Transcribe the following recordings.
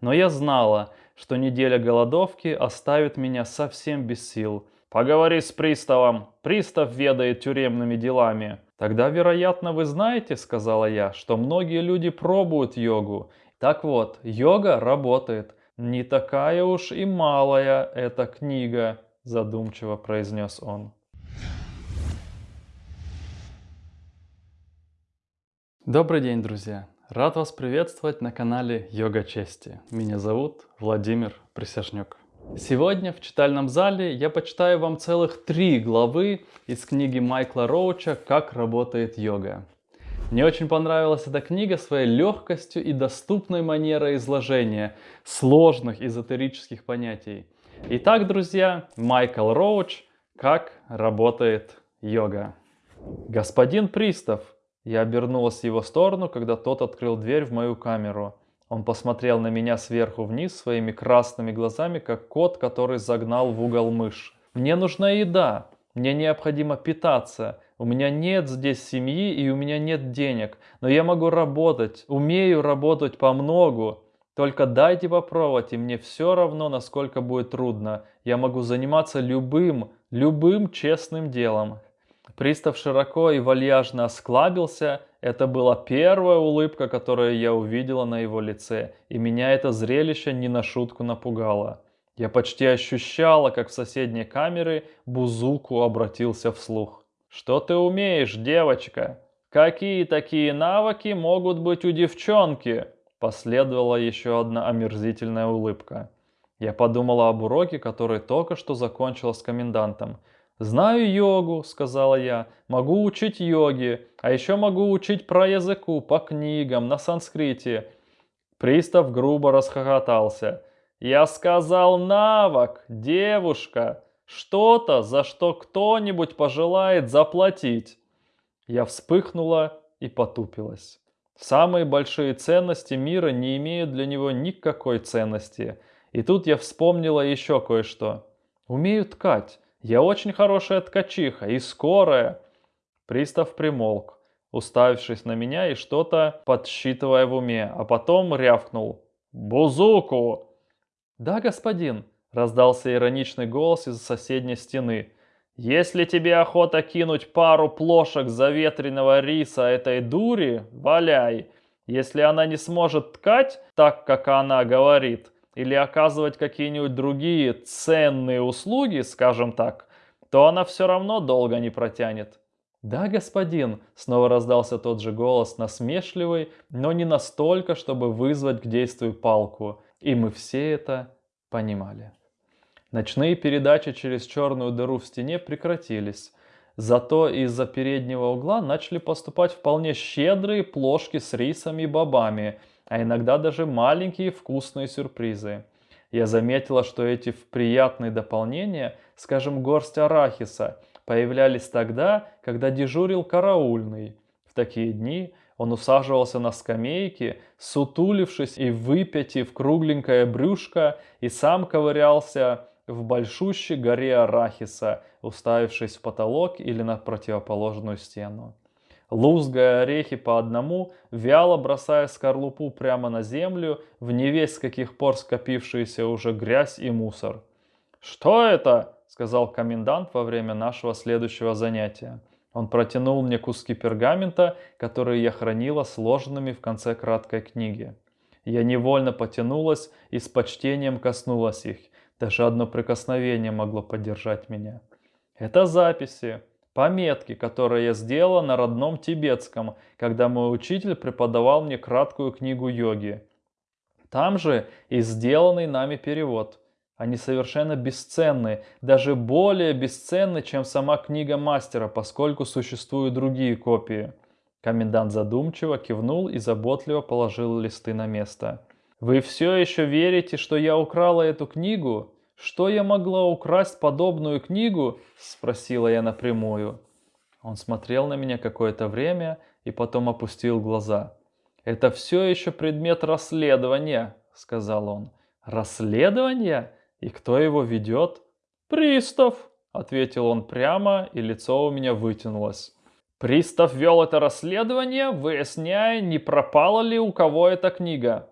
Но я знала, что неделя голодовки оставит меня совсем без сил. «Поговори с приставом. Пристав ведает тюремными делами». «Тогда, вероятно, вы знаете, — сказала я, — что многие люди пробуют йогу. Так вот, йога работает. Не такая уж и малая эта книга», — задумчиво произнес он. Добрый день, друзья! Рад вас приветствовать на канале Йога Чести. Меня зовут Владимир Присяжнюк. Сегодня в читальном зале я почитаю вам целых три главы из книги Майкла Роуча «Как работает йога». Мне очень понравилась эта книга своей легкостью и доступной манерой изложения сложных эзотерических понятий. Итак, друзья, Майкл Роуч «Как работает йога». Господин Пристав – я обернулась в его сторону, когда тот открыл дверь в мою камеру. Он посмотрел на меня сверху вниз своими красными глазами, как кот, который загнал в угол мышь. «Мне нужна еда. Мне необходимо питаться. У меня нет здесь семьи и у меня нет денег. Но я могу работать, умею работать по многу. Только дайте попробовать, и мне все равно, насколько будет трудно. Я могу заниматься любым, любым честным делом. Пристав широко и вальяжно осклабился. Это была первая улыбка, которую я увидела на его лице, и меня это зрелище не на шутку напугало. Я почти ощущала, как в соседней камере Бузуку обратился вслух. «Что ты умеешь, девочка? Какие такие навыки могут быть у девчонки?» Последовала еще одна омерзительная улыбка. Я подумала об уроке, который только что закончила с комендантом. «Знаю йогу», — сказала я, — «могу учить йоги, а еще могу учить про языку, по книгам, на санскрите». Пристав грубо расхохотался. «Я сказал навык, девушка, что-то, за что кто-нибудь пожелает заплатить». Я вспыхнула и потупилась. Самые большие ценности мира не имеют для него никакой ценности. И тут я вспомнила еще кое-что. Умею ткать. Я очень хорошая ткачиха и скорая. Пристав примолк, уставившись на меня и что-то подсчитывая в уме, а потом рявкнул. «Бузуку!» «Да, господин», — раздался ироничный голос из соседней стены. «Если тебе охота кинуть пару плошек заветренного риса этой дури, валяй. Если она не сможет ткать так, как она говорит, или оказывать какие-нибудь другие ценные услуги, скажем так, то она все равно долго не протянет. «Да, господин», — снова раздался тот же голос, насмешливый, но не настолько, чтобы вызвать к действию палку, и мы все это понимали. Ночные передачи через черную дыру в стене прекратились, зато из-за переднего угла начали поступать вполне щедрые плошки с рисами и бобами — а иногда даже маленькие вкусные сюрпризы. Я заметила, что эти приятные дополнения, скажем, горсть арахиса, появлялись тогда, когда дежурил караульный. В такие дни он усаживался на скамейке, сутулившись и выпятив кругленькое брюшко, и сам ковырялся в большущей горе арахиса, уставившись в потолок или на противоположную стену лузгая орехи по одному, вяло бросая скорлупу прямо на землю, в невесть с каких пор скопившуюся уже грязь и мусор. «Что это?» — сказал комендант во время нашего следующего занятия. Он протянул мне куски пергамента, которые я хранила сложенными в конце краткой книги. Я невольно потянулась и с почтением коснулась их. Даже одно прикосновение могло поддержать меня. Это записи, Пометки, которые я сделала на родном тибетском, когда мой учитель преподавал мне краткую книгу йоги. Там же и сделанный нами перевод. Они совершенно бесценны, даже более бесценны, чем сама книга мастера, поскольку существуют другие копии. Комендант задумчиво кивнул и заботливо положил листы на место. «Вы все еще верите, что я украла эту книгу?» «Что я могла украсть подобную книгу?» – спросила я напрямую. Он смотрел на меня какое-то время и потом опустил глаза. «Это все еще предмет расследования», – сказал он. «Расследование? И кто его ведет?» «Пристав», – ответил он прямо, и лицо у меня вытянулось. «Пристав вел это расследование, выясняя, не пропала ли у кого эта книга.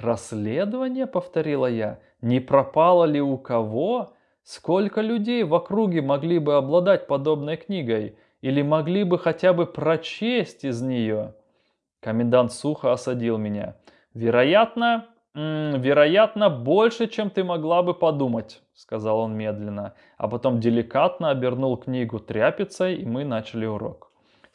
«Расследование?» — повторила я. «Не пропало ли у кого? Сколько людей в округе могли бы обладать подобной книгой? Или могли бы хотя бы прочесть из нее?» Комендант сухо осадил меня. «Вероятно, вероятно, больше, чем ты могла бы подумать», — сказал он медленно, а потом деликатно обернул книгу тряпицей, и мы начали урок.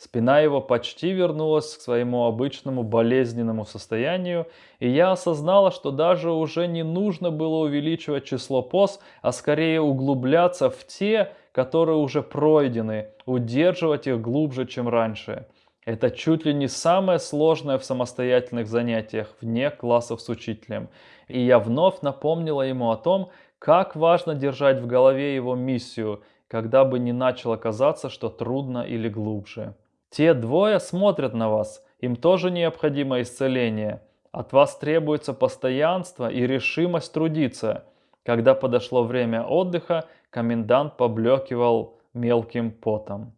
Спина его почти вернулась к своему обычному болезненному состоянию, и я осознала, что даже уже не нужно было увеличивать число поз, а скорее углубляться в те, которые уже пройдены, удерживать их глубже, чем раньше. Это чуть ли не самое сложное в самостоятельных занятиях, вне классов с учителем. И я вновь напомнила ему о том, как важно держать в голове его миссию, когда бы не начало казаться, что трудно или глубже. Те двое смотрят на вас, им тоже необходимо исцеление. От вас требуется постоянство и решимость трудиться. Когда подошло время отдыха, комендант поблекивал мелким потом.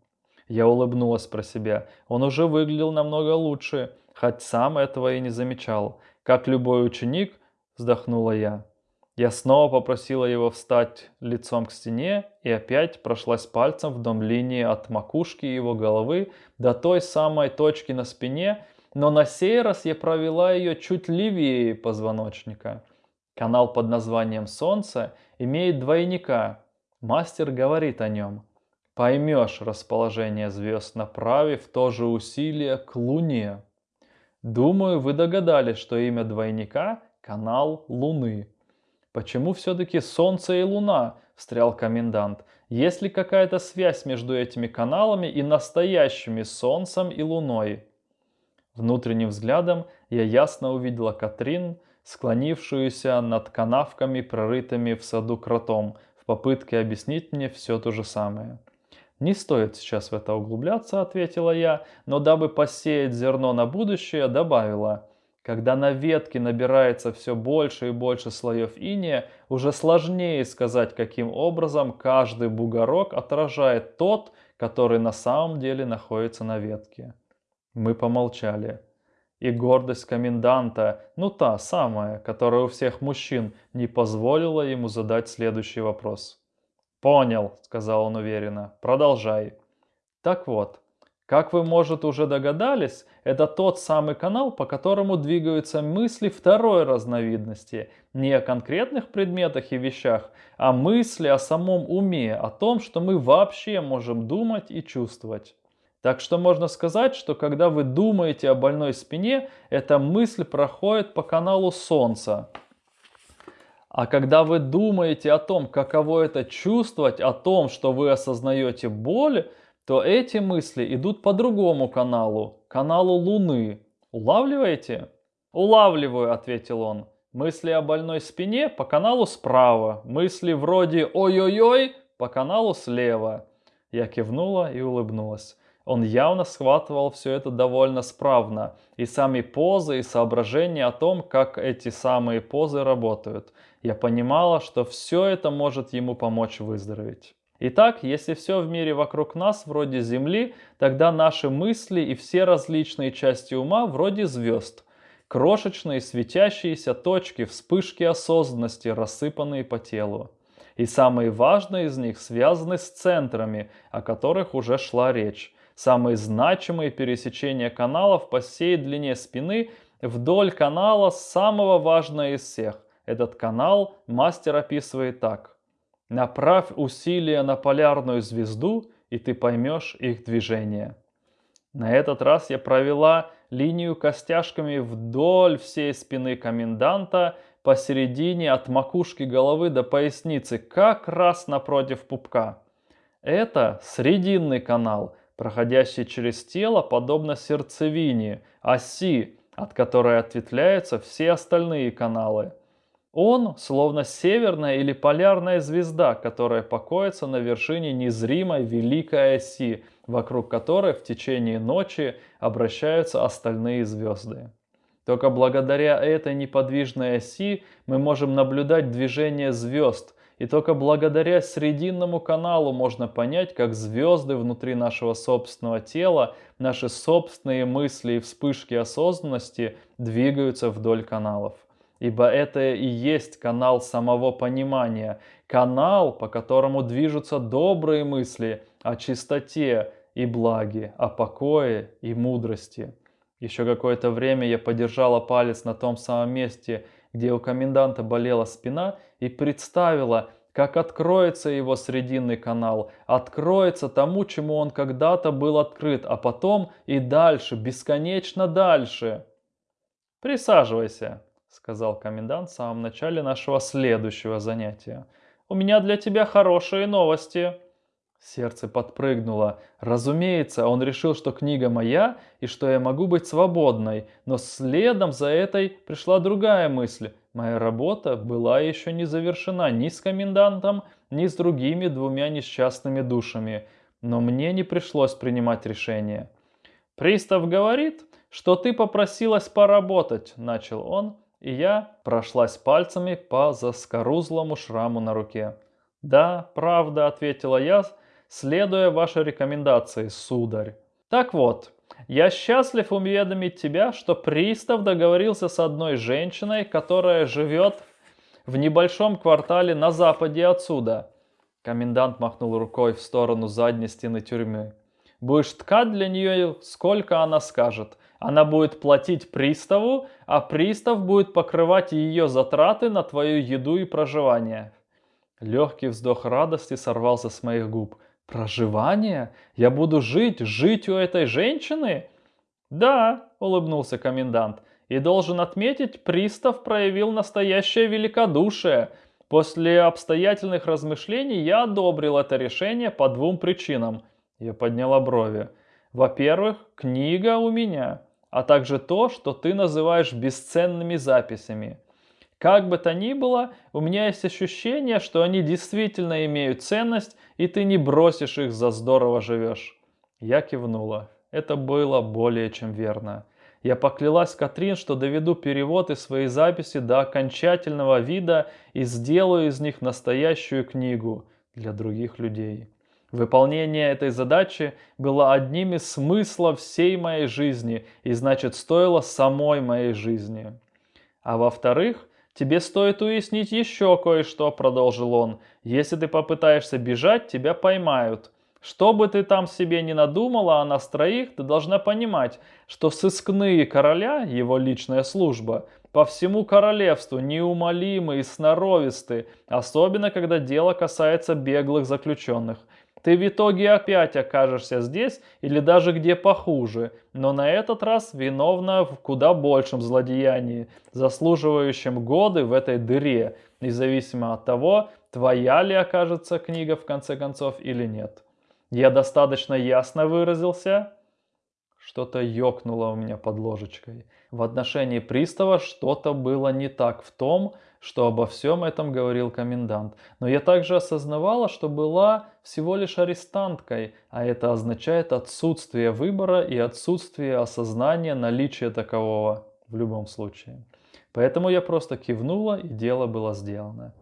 Я улыбнулась про себя. Он уже выглядел намного лучше, хоть сам этого и не замечал. Как любой ученик, вздохнула я. Я снова попросила его встать лицом к стене и опять прошлась пальцем вдоль линии от макушки его головы до той самой точки на спине, но на сей раз я провела ее чуть левее позвоночника. Канал под названием «Солнце» имеет двойника. Мастер говорит о нем. Поймешь расположение звезд, направив то же усилие к Луне. Думаю, вы догадались, что имя двойника – канал Луны. «Почему все-таки Солнце и Луна?» – встрял комендант. «Есть ли какая-то связь между этими каналами и настоящими Солнцем и Луной?» Внутренним взглядом я ясно увидела Катрин, склонившуюся над канавками, прорытыми в саду кротом, в попытке объяснить мне все то же самое. «Не стоит сейчас в это углубляться», — ответила я, но дабы посеять зерно на будущее, добавила – когда на ветке набирается все больше и больше слоев иния, уже сложнее сказать, каким образом каждый бугорок отражает тот, который на самом деле находится на ветке. Мы помолчали. И гордость коменданта, ну та самая, которая у всех мужчин, не позволила ему задать следующий вопрос. «Понял», — сказал он уверенно, — «продолжай». Так вот, как вы, может, уже догадались, это тот самый канал, по которому двигаются мысли второй разновидности. Не о конкретных предметах и вещах, а мысли о самом уме, о том, что мы вообще можем думать и чувствовать. Так что можно сказать, что когда вы думаете о больной спине, эта мысль проходит по каналу Солнца. А когда вы думаете о том, каково это чувствовать, о том, что вы осознаете боль, то эти мысли идут по другому каналу, каналу Луны. Улавливаете? Улавливаю, ответил он. Мысли о больной спине по каналу справа, мысли вроде «Ой-ой-ой» по каналу слева. Я кивнула и улыбнулась. Он явно схватывал все это довольно справно. И сами позы, и соображения о том, как эти самые позы работают. Я понимала, что все это может ему помочь выздороветь. Итак, если все в мире вокруг нас вроде Земли, тогда наши мысли и все различные части ума вроде звезд. Крошечные светящиеся точки, вспышки осознанности, рассыпанные по телу. И самые важные из них связаны с центрами, о которых уже шла речь. Самые значимые пересечения каналов по всей длине спины вдоль канала самого важного из всех. Этот канал мастер описывает так. Направь усилия на полярную звезду, и ты поймешь их движение. На этот раз я провела линию костяшками вдоль всей спины коменданта, посередине от макушки головы до поясницы, как раз напротив пупка. Это срединный канал, проходящий через тело, подобно сердцевине, оси, от которой ответвляются все остальные каналы. Он словно северная или полярная звезда, которая покоится на вершине незримой великой оси, вокруг которой в течение ночи обращаются остальные звезды. Только благодаря этой неподвижной оси мы можем наблюдать движение звезд, и только благодаря срединному каналу можно понять, как звезды внутри нашего собственного тела, наши собственные мысли и вспышки осознанности двигаются вдоль каналов. Ибо это и есть канал самого понимания, канал, по которому движутся добрые мысли о чистоте и благе, о покое и мудрости. Еще какое-то время я подержала палец на том самом месте, где у коменданта болела спина, и представила, как откроется его срединный канал, откроется тому, чему он когда-то был открыт, а потом и дальше, бесконечно дальше. «Присаживайся», — сказал комендант в самом начале нашего следующего занятия. «У меня для тебя хорошие новости». Сердце подпрыгнуло. Разумеется, он решил, что книга моя и что я могу быть свободной, но следом за этой пришла другая мысль. Моя работа была еще не завершена ни с комендантом, ни с другими двумя несчастными душами, но мне не пришлось принимать решение. «Пристав говорит, что ты попросилась поработать», — начал он, и я прошлась пальцами по заскорузлому шраму на руке. «Да, правда», — ответила я, следуя вашей рекомендации, сударь. Так вот, я счастлив уведомить тебя, что пристав договорился с одной женщиной, которая живет в небольшом квартале на западе отсюда. Комендант махнул рукой в сторону задней стены тюрьмы. Будешь ткать для нее, сколько она скажет. Она будет платить приставу, а пристав будет покрывать ее затраты на твою еду и проживание. Легкий вздох радости сорвался с моих губ. Проживание? Я буду жить, жить у этой женщины? Да, улыбнулся комендант. И должен отметить, пристав проявил настоящее великодушие. После обстоятельных размышлений я одобрил это решение по двум причинам. Я подняла брови. Во-первых, книга у меня, а также то, что ты называешь бесценными записями. Как бы то ни было, у меня есть ощущение, что они действительно имеют ценность, и ты не бросишь их за здорово живешь. Я кивнула. Это было более чем верно. Я поклялась Катрин, что доведу перевод и свои записи до окончательного вида и сделаю из них настоящую книгу для других людей. Выполнение этой задачи было одним из смыслов всей моей жизни и значит стоило самой моей жизни. А во-вторых, «Тебе стоит уяснить еще кое-что», — продолжил он. «Если ты попытаешься бежать, тебя поймают. Что бы ты там себе не надумала о нас троих, ты должна понимать, что сыскные короля, его личная служба, по всему королевству неумолимы и сноровисты, особенно когда дело касается беглых заключенных. Ты в итоге опять окажешься здесь или даже где похуже, но на этот раз виновна в куда большем злодеянии, заслуживающем годы в этой дыре, независимо от того, твоя ли окажется книга в конце концов или нет. Я достаточно ясно выразился? Что-то ёкнуло у меня под ложечкой. В отношении пристава что-то было не так в том, что обо всем этом говорил комендант. Но я также осознавала, что была всего лишь арестанткой, а это означает отсутствие выбора и отсутствие осознания наличия такового в любом случае. Поэтому я просто кивнула, и дело было сделано.